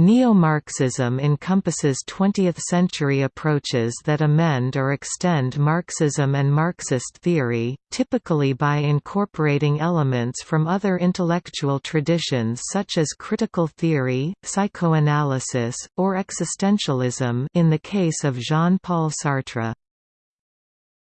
Neo-Marxism encompasses 20th-century approaches that amend or extend Marxism and Marxist theory, typically by incorporating elements from other intellectual traditions such as critical theory, psychoanalysis, or existentialism in the case of Jean-Paul Sartre.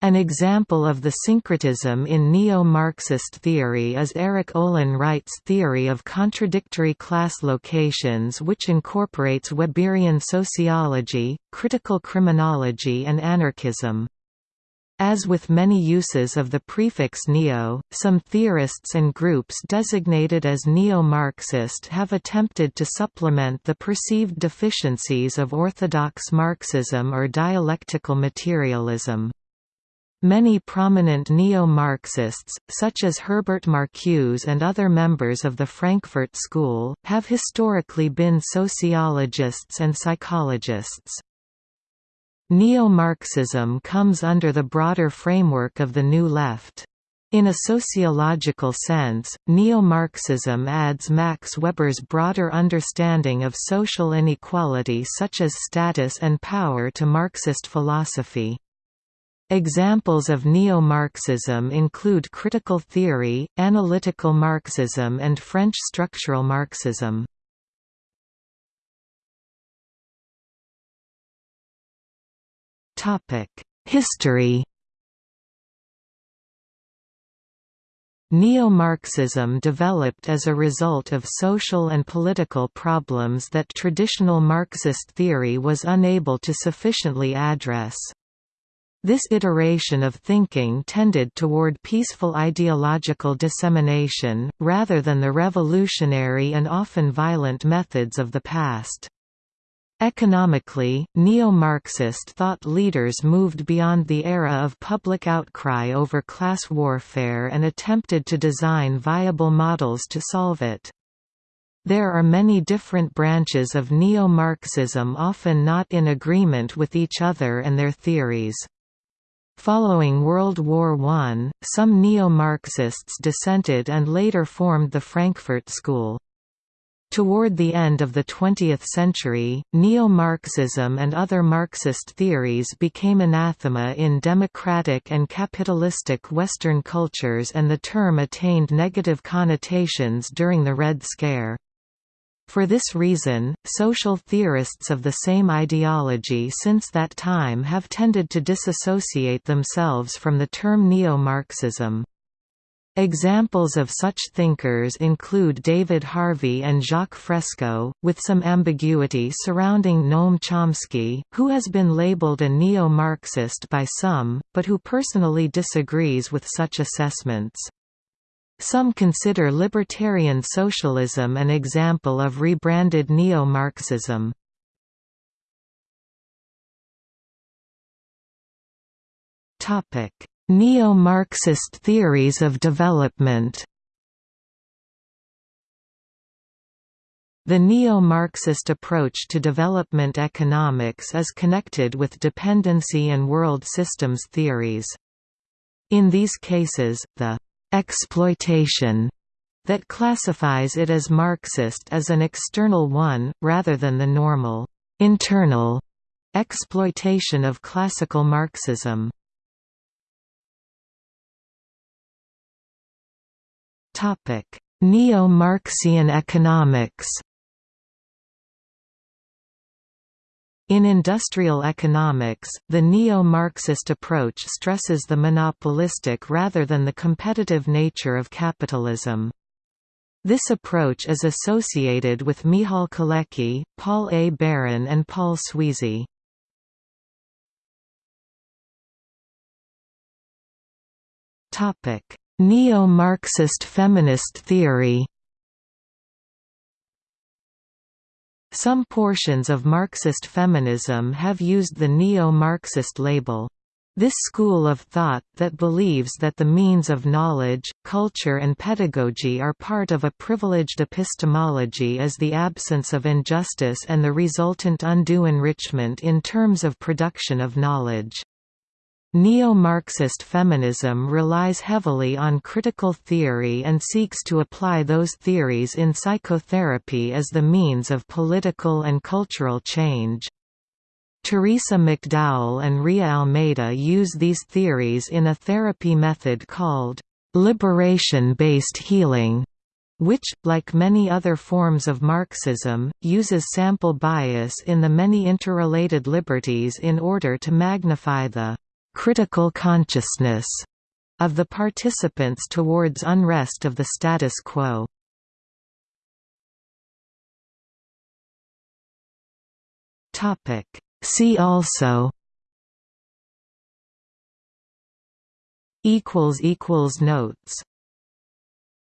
An example of the syncretism in neo-Marxist theory is Erik Olin Wright's theory of contradictory class locations which incorporates Weberian sociology, critical criminology and anarchism. As with many uses of the prefix neo, some theorists and groups designated as neo-Marxist have attempted to supplement the perceived deficiencies of orthodox Marxism or dialectical materialism. Many prominent neo-Marxists, such as Herbert Marcuse and other members of the Frankfurt School, have historically been sociologists and psychologists. Neo-Marxism comes under the broader framework of the New Left. In a sociological sense, neo-Marxism adds Max Weber's broader understanding of social inequality such as status and power to Marxist philosophy. Examples of neo-Marxism include critical theory, analytical Marxism and French structural Marxism. History Neo-Marxism developed as a result of social and political problems that traditional Marxist theory was unable to sufficiently address. This iteration of thinking tended toward peaceful ideological dissemination, rather than the revolutionary and often violent methods of the past. Economically, neo-Marxist thought leaders moved beyond the era of public outcry over class warfare and attempted to design viable models to solve it. There are many different branches of neo-Marxism often not in agreement with each other and their theories. Following World War I, some neo-Marxists dissented and later formed the Frankfurt School. Toward the end of the 20th century, neo-Marxism and other Marxist theories became anathema in democratic and capitalistic Western cultures and the term attained negative connotations during the Red Scare. For this reason, social theorists of the same ideology since that time have tended to disassociate themselves from the term neo-Marxism. Examples of such thinkers include David Harvey and Jacques Fresco, with some ambiguity surrounding Noam Chomsky, who has been labeled a neo-Marxist by some, but who personally disagrees with such assessments. Some consider libertarian socialism an example of rebranded neo-Marxism. Neo-Marxist theories of development The neo-Marxist approach to development economics is connected with dependency and world systems theories. In these cases, the exploitation that classifies it as Marxist as an external one, rather than the normal, internal exploitation of classical Marxism. Neo-Marxian economics In industrial economics, the neo-Marxist approach stresses the monopolistic rather than the competitive nature of capitalism. This approach is associated with Michal Kalecki, Paul A. Baran and Paul Sweezy. Neo-Marxist feminist theory Some portions of Marxist feminism have used the neo-Marxist label. This school of thought that believes that the means of knowledge, culture and pedagogy are part of a privileged epistemology is the absence of injustice and the resultant undue enrichment in terms of production of knowledge. Neo-Marxist feminism relies heavily on critical theory and seeks to apply those theories in psychotherapy as the means of political and cultural change. Teresa McDowell and Rhea Almeida use these theories in a therapy method called liberation-based healing, which, like many other forms of Marxism, uses sample bias in the many interrelated liberties in order to magnify the critical consciousness of the participants towards unrest of the status quo. See also notes